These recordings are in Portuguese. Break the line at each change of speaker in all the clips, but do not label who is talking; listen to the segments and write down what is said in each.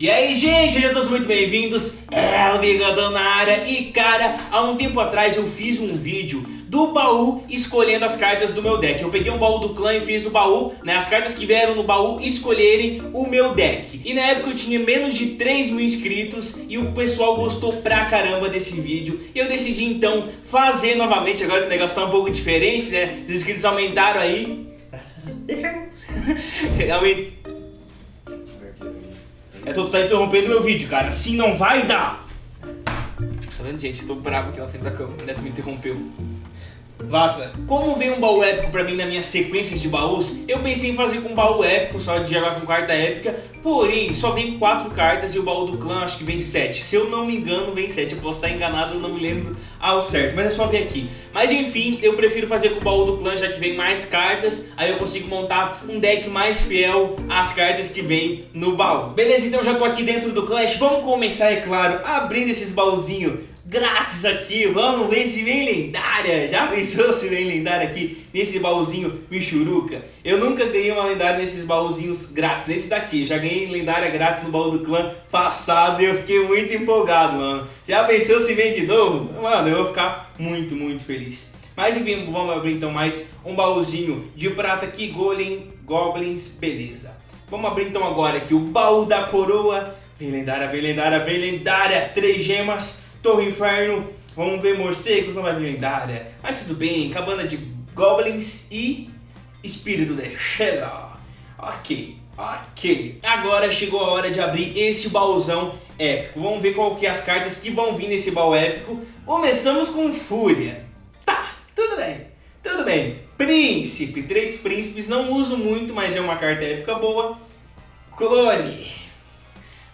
E aí, gente, sejam todos muito bem-vindos, é o Bigodão na área E cara, há um tempo atrás eu fiz um vídeo do baú escolhendo as cartas do meu deck. Eu peguei um baú do clã e fiz o baú, né, as cartas que vieram no baú escolherem o meu deck. E na época eu tinha menos de 3 mil inscritos e o pessoal gostou pra caramba desse vídeo. E eu decidi então fazer novamente, agora que o negócio tá um pouco diferente, né, os inscritos aumentaram aí. Graças a Deus. Aument... É, tu tá interrompendo meu vídeo, cara. Assim não vai dar. Tá vendo, gente? Tô bravo aqui na frente da câmera. O Neto me interrompeu. Vaza. Como veio um baú épico pra mim na minha sequências de baús, eu pensei em fazer com um baú épico, só de jogar com carta épica, porém, só vem 4 cartas e o baú do clã acho que vem 7. Se eu não me engano, vem 7. Eu posso estar enganado, não me lembro ao certo, mas é só ver aqui. Mas enfim, eu prefiro fazer com o baú do clã, já que vem mais cartas, aí eu consigo montar um deck mais fiel às cartas que vem no baú. Beleza, então já tô aqui dentro do Clash, vamos começar, é claro, abrindo esses baúzinhos grátis aqui, vamos ver se vem lendária, já pensou se vem lendária aqui nesse baúzinho Michuruca? Eu nunca ganhei uma lendária nesses baúzinhos grátis, nesse daqui, já ganhei lendária grátis no baú do clã passado e eu fiquei muito empolgado, mano. Já pensou se vem de novo? Mano, eu vou ficar muito, muito feliz. Mas enfim, vamos abrir então mais um baúzinho de prata aqui, Golem, Goblins, beleza. Vamos abrir então agora aqui o baú da coroa, vem lendária, vem lendária, vem lendária, três gemas, Torre Inferno, vamos ver morcegos, não vai vir lendária. Mas tudo bem, cabana de goblins e espírito de Shella. Ok, ok. Agora chegou a hora de abrir esse baúzão épico. Vamos ver qual que é as cartas que vão vir nesse baú épico. Começamos com Fúria. Tá, tudo bem, tudo bem. Príncipe, três príncipes, não uso muito, mas é uma carta épica boa. Clone.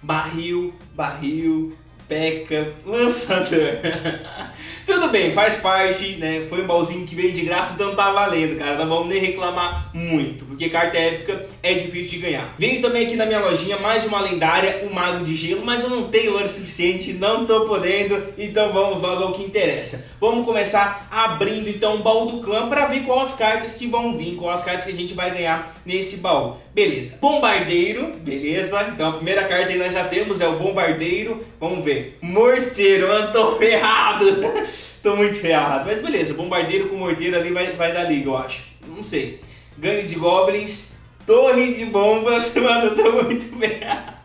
Barril, barril, Peca, lançador. Tudo bem, faz parte, né? Foi um baúzinho que veio de graça, então tá valendo, cara. Não vamos nem reclamar muito, porque carta épica é difícil de ganhar. Veio também aqui na minha lojinha mais uma lendária, o Mago de Gelo, mas eu não tenho ouro suficiente, não tô podendo, então vamos logo ao que interessa. Vamos começar abrindo então o baú do clã para ver quais cartas que vão vir, quais cartas que a gente vai ganhar nesse baú. Beleza, Bombardeiro, beleza, então a primeira carta aí nós já temos é o Bombardeiro, vamos ver. Morteiro, mano, tô ferrado. tô muito ferrado. Mas beleza, bombardeiro com morteiro ali vai, vai dar liga, eu acho. Não sei. Gangue de goblins, torre de bombas, mano, tô muito ferrado.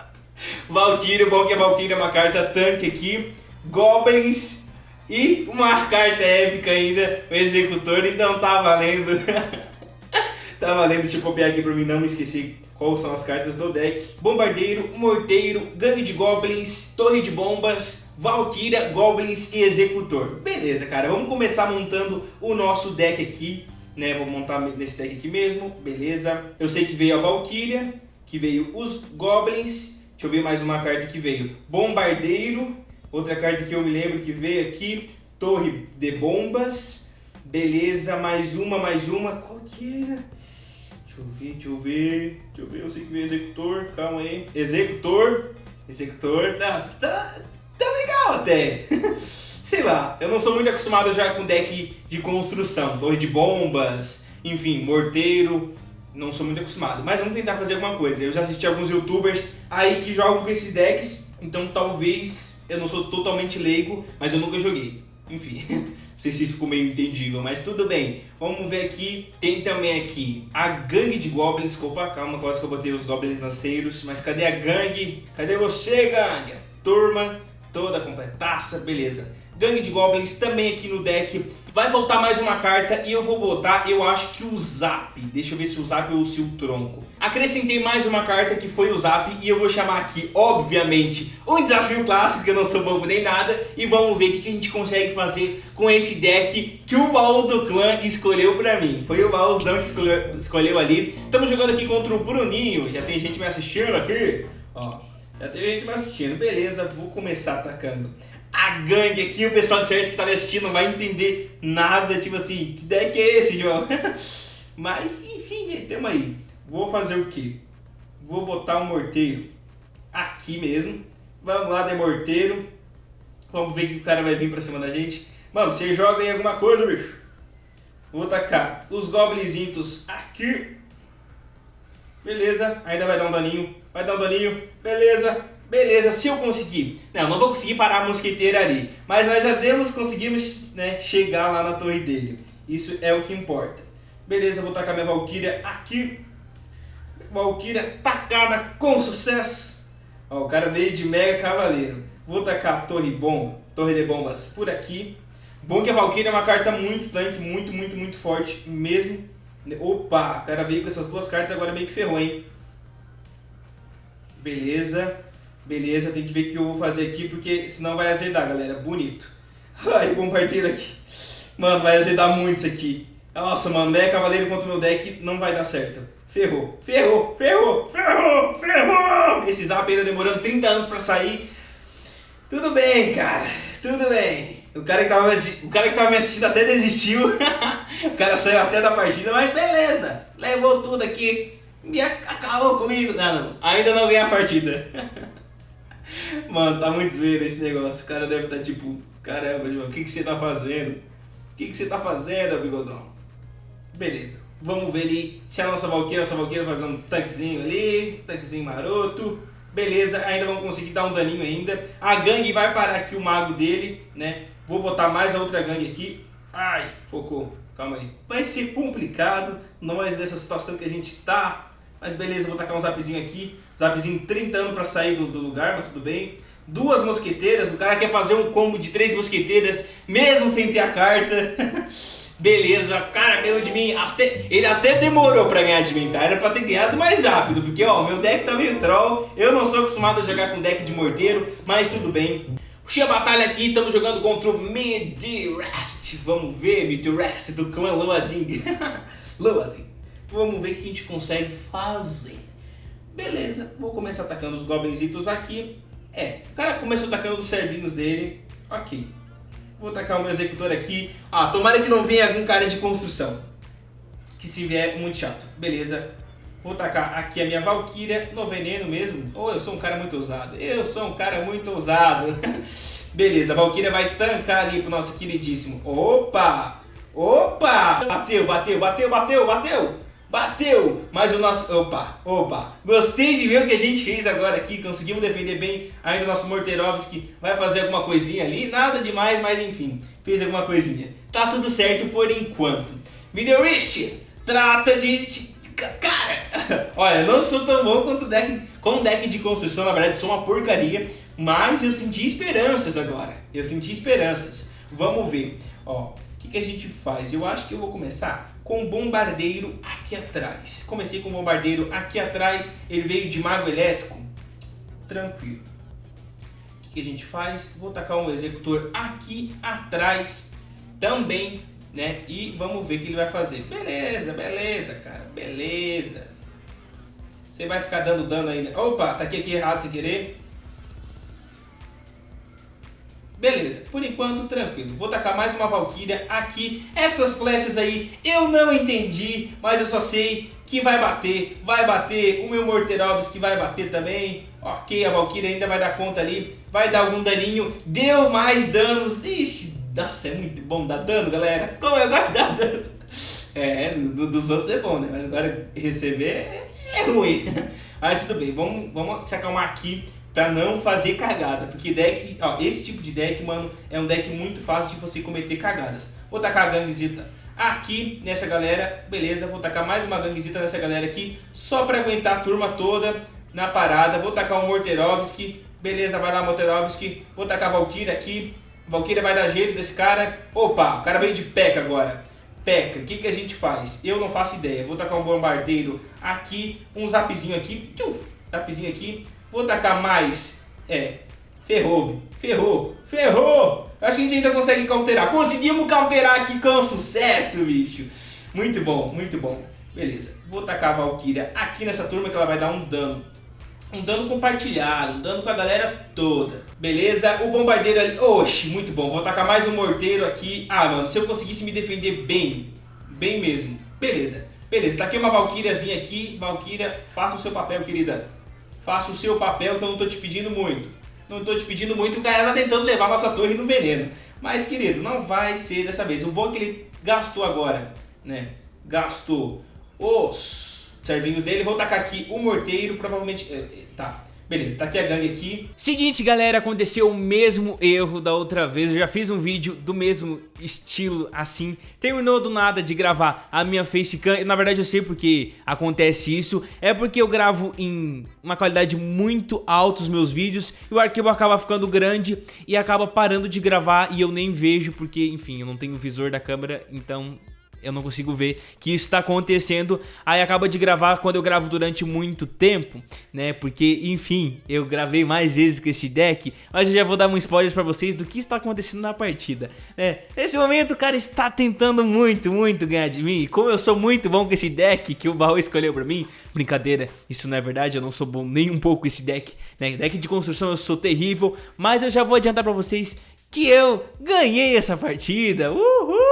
Valkyrie, bom que a Valkyrie é uma carta tanque aqui. Goblins e uma carta épica ainda, o executor, então tá valendo. tá valendo, deixa eu copiar aqui pra mim não me esquecer quais são as cartas do deck. Bombardeiro, Morteiro, Gangue de Goblins, Torre de Bombas, Valkyria, Goblins e Executor. Beleza, cara, vamos começar montando o nosso deck aqui, né? Vou montar nesse deck aqui mesmo, beleza. Eu sei que veio a Valkyria, que veio os Goblins, deixa eu ver mais uma carta que veio. Bombardeiro, outra carta que eu me lembro que veio aqui, Torre de Bombas, beleza, mais uma, mais uma, qual que era? Deixa eu ver, deixa eu ver, deixa eu ver, eu sei que veio executor, calma aí. Executor, executor, tá, tá, tá legal até. sei lá, eu não sou muito acostumado já com deck de construção, torre de bombas, enfim, morteiro, não sou muito acostumado. Mas vamos tentar fazer alguma coisa. Eu já assisti alguns youtubers aí que jogam com esses decks, então talvez eu não sou totalmente leigo, mas eu nunca joguei. Enfim, sei se isso ficou meio entendível, mas tudo bem. Vamos ver aqui, tem também aqui a gangue de goblins. Opa, calma, quase que eu botei os goblins lanceiros. Mas cadê a gangue? Cadê você, gangue? Turma toda completaça, beleza. Gangue de goblins também aqui no deck. Vai voltar mais uma carta e eu vou botar, eu acho que o Zap. Deixa eu ver se o Zap ou se o Tronco. Acrescentei mais uma carta que foi o Zap e eu vou chamar aqui, obviamente, um desafio clássico, que eu não sou bobo nem nada. E vamos ver o que a gente consegue fazer com esse deck que o baú do clã escolheu pra mim. Foi o baúzão que escolheu, escolheu ali. Estamos jogando aqui contra o Bruninho, já tem gente me assistindo aqui. Ó, já tem gente me assistindo, beleza, vou começar atacando a gangue aqui, o pessoal de certo que está me assistindo não vai entender nada, tipo assim, que deck é esse, João? Mas, enfim, temos aí. Vou fazer o quê? Vou botar o um morteiro aqui mesmo. Vamos lá, de morteiro. Vamos ver que o cara vai vir pra cima da gente. Mano, você joga aí alguma coisa, bicho? Vou tacar os goblinzinhos aqui. Beleza, ainda vai dar um daninho. Vai dar um daninho. Beleza, beleza, se eu conseguir. Não, não vou conseguir parar a mosqueteira ali. Mas nós já temos, conseguimos né, chegar lá na torre dele. Isso é o que importa. Beleza, vou tacar minha Valkyria aqui. Valkyria tacada com sucesso. Ó, o cara veio de Mega Cavaleiro. Vou tacar torre bom, torre de bombas por aqui. Bom que a Valkyria é uma carta muito tanque, muito, muito, muito forte mesmo. Opa, o cara veio com essas duas cartas agora meio que ferrou, hein? Beleza, beleza, tem que ver o que eu vou fazer aqui, porque senão vai azedar, galera. Bonito. Ai, bombardeiro aqui. Mano, vai azedar muito isso aqui. Nossa, mano, Mega Cavaleiro contra o meu deck não vai dar certo. Ferrou, ferrou, ferrou, ferrou, ferrou. Esse zap ainda demorando 30 anos pra sair. Tudo bem, cara, tudo bem. O cara que tava, o cara que tava me assistindo até desistiu. o cara saiu até da partida, mas beleza. Levou tudo aqui. Me acabou comigo. Não, não. Ainda não ganhei a partida. Mano, tá muito zoeiro esse negócio. O cara deve estar tá, tipo, caramba, o que, que você tá fazendo? O que, que você tá fazendo, bigodão? Beleza. Vamos ver ali se a nossa Valkyria, nossa Valkyria fazer um tanquezinho ali, tanquezinho maroto. Beleza, ainda vamos conseguir dar um daninho ainda. A gangue vai parar aqui o mago dele, né? Vou botar mais a outra gangue aqui. Ai, focou. Calma aí. Vai ser complicado, nós dessa situação que a gente tá. Mas beleza, vou tacar um zapzinho aqui. Zapzinho 30 anos pra sair do, do lugar, mas tudo bem. Duas mosqueteiras, o cara quer fazer um combo de três mosqueteiras, mesmo sem ter a carta. Beleza, cara ganhou de mim, até, ele até demorou pra ganhar de mim, tá? Era pra ter ganhado mais rápido, porque ó, meu deck tá meio troll, eu não sou acostumado a jogar com deck de morteiro, mas tudo bem. Puxei a batalha aqui, estamos jogando contra o Midrest, vamos ver, Midrest do clã Loading. Loading. Vamos ver o que a gente consegue fazer. Beleza, vou começar atacando os goblinzitos aqui. É, o cara começou atacando os servinhos dele, ok. Vou tacar o meu executor aqui. Ah, tomara que não venha algum cara de construção. Que se vier, muito chato. Beleza. Vou tacar aqui a minha Valkyria no veneno mesmo. Ou oh, eu sou um cara muito ousado. Eu sou um cara muito ousado. Beleza, a Valkyria vai tancar ali pro nosso queridíssimo. Opa! Opa! Bateu, bateu, bateu, bateu, bateu! Bateu! Mas o nosso... Opa, opa. Gostei de ver o que a gente fez agora aqui. Conseguimos defender bem ainda o nosso Morterovski. Vai fazer alguma coisinha ali. Nada demais, mas enfim. Fez alguma coisinha. Tá tudo certo por enquanto. Middle trata de... Cara, olha, não sou tão bom quanto deck, com deck de construção, na verdade sou uma porcaria, mas eu senti esperanças agora, eu senti esperanças. Vamos ver, ó, que, que a gente faz? Eu acho que eu vou começar com bombardeiro aqui atrás. Comecei com bombardeiro aqui atrás, ele veio de mago elétrico. Tranquilo. O que, a gente faz? Vou tacar um executor aqui atrás também, né? E vamos ver o que ele vai fazer. Beleza, beleza, cara, beleza. Você vai ficar dando dano ainda. Opa, tá aqui, aqui errado sem querer. Beleza, por enquanto tranquilo. Vou tacar mais uma Valkyria aqui. Essas flechas aí eu não entendi, mas eu só sei que vai bater, vai bater. O meu Morterovski vai bater também. Ok, a Valkyria ainda vai dar conta ali. Vai dar algum daninho. Deu mais danos. Ixi, nossa, é muito bom dar dano, galera. Como eu gosto de dar dano. É, do, dos outros é bom, né? Mas agora receber é, é ruim. Mas tudo bem, vamos, vamos se acalmar aqui para não fazer cagada, porque deck, ó, esse tipo de deck, mano, é um deck muito fácil de você cometer cagadas. Vou tacar a ganguezita aqui nessa galera, beleza, vou tacar mais uma ganguezita nessa galera aqui, só para aguentar a turma toda na parada. Vou tacar o Morterovski, beleza, vai lá Morterovski, vou tacar a Valkyria aqui, Valkyria vai dar jeito desse cara. Opa, o cara veio de P.E.K.K.A agora. P.E.K.K.A, o que, que a gente faz? Eu não faço ideia, vou tacar um bombardeiro aqui, um zapzinho aqui, zapzinho aqui, Vou tacar mais. É. Ferrou, ferrou, ferrou! Acho que a gente ainda consegue cauterar. Conseguimos cauterar aqui com sucesso, bicho. Muito bom, muito bom. Beleza. Vou tacar a Valkyria aqui nessa turma que ela vai dar um dano. Um dano compartilhado, um dano com a galera toda. Beleza? O bombardeiro ali... Oxi, muito bom. Vou tacar mais um morteiro aqui. Ah, mano, se eu conseguisse me defender bem, bem mesmo. Beleza. Beleza, aqui uma Valkyriazinha aqui. Valkyria, faça o seu papel, querida faça o seu papel que eu não estou te pedindo muito. Não estou te pedindo muito, o cara está tentando levar nossa torre no veneno. Mas, querido, não vai ser dessa vez. O bom é que ele gastou agora, né? Gastou os servinhos dele. Vou tacar aqui o morteiro, provavelmente... Eh, eh, tá, Beleza, tá aqui a gangue aqui. Seguinte, galera, aconteceu o mesmo erro da outra vez. Eu já fiz um vídeo do mesmo estilo assim. Terminou do nada de gravar a minha facecam. Na verdade eu sei porque acontece isso. É porque eu gravo em uma qualidade muito alta os meus vídeos. E o arquivo acaba ficando grande e acaba parando de gravar e eu nem vejo porque, enfim, eu não tenho visor da câmera. Então eu não consigo ver que isso está acontecendo. Aí acaba de gravar quando eu gravo durante muito tempo, né? Porque, enfim, eu gravei mais vezes com esse deck, mas eu já vou dar um spoiler para vocês do que está acontecendo na partida, né? Nesse momento o cara está tentando muito, muito ganhar de mim. Como eu sou muito bom com esse deck que o baú escolheu para mim, brincadeira, isso não é verdade, eu não sou bom nem um pouco com esse deck, né? Deck de construção eu sou terrível, mas eu já vou adiantar para vocês que eu ganhei essa partida. Uhul!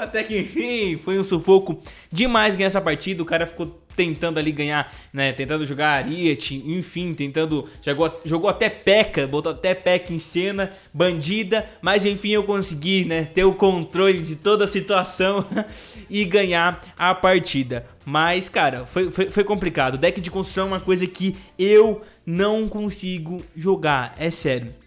até que enfim, foi um sufoco demais ganhar essa partida. O cara ficou tentando ali ganhar, né? Tentando jogar Ariete, enfim, tentando. Jogou, jogou até Peca, botou até Peca em cena, bandida, mas enfim eu consegui, né? Ter o controle de toda a situação e ganhar a partida. Mas, cara, foi, foi, foi complicado. Deck de construção é uma coisa que eu não consigo jogar, é sério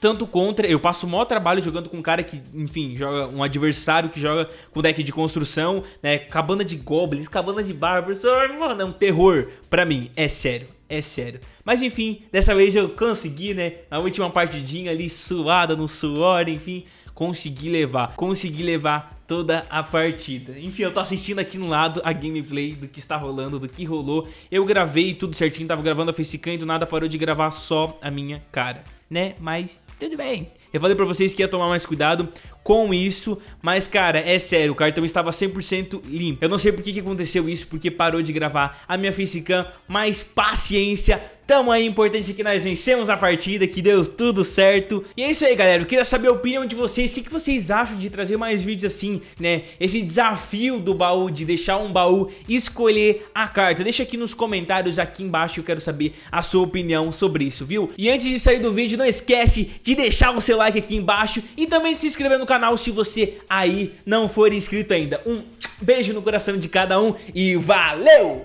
tanto contra. Eu passo o maior trabalho jogando com um cara que, enfim, joga um adversário que joga com deck de construção, né? Cabana de goblins, cabana de bárbaros. Mano, é um terror pra mim, é sério. É sério. Mas enfim, dessa vez eu consegui, né? Na última partidinha ali, suada no suor, enfim, consegui levar. Consegui levar toda a partida. Enfim, eu tô assistindo aqui no lado a gameplay do que está rolando, do que rolou. Eu gravei tudo certinho, tava gravando a facecam e do nada parou de gravar só a minha cara, né? Mas tudo bem. Eu falei pra vocês que ia tomar mais cuidado com isso, mas cara, é sério, o cartão estava 100% limpo. Eu não sei por que, que aconteceu isso, porque parou de gravar a minha facecam, mas paciência, Tamo aí, importante que nós vencemos a partida, que deu tudo certo. E é isso aí, galera. Eu queria saber a opinião de vocês. O que, que vocês acham de trazer mais vídeos assim, né? Esse desafio do baú, de deixar um baú escolher a carta. Deixa aqui nos comentários aqui embaixo, eu quero saber a sua opinião sobre isso, viu? E antes de sair do vídeo, não esquece de deixar o seu like aqui embaixo e também de se inscrever no canal se você aí não for inscrito ainda. Um beijo no coração de cada um e valeu!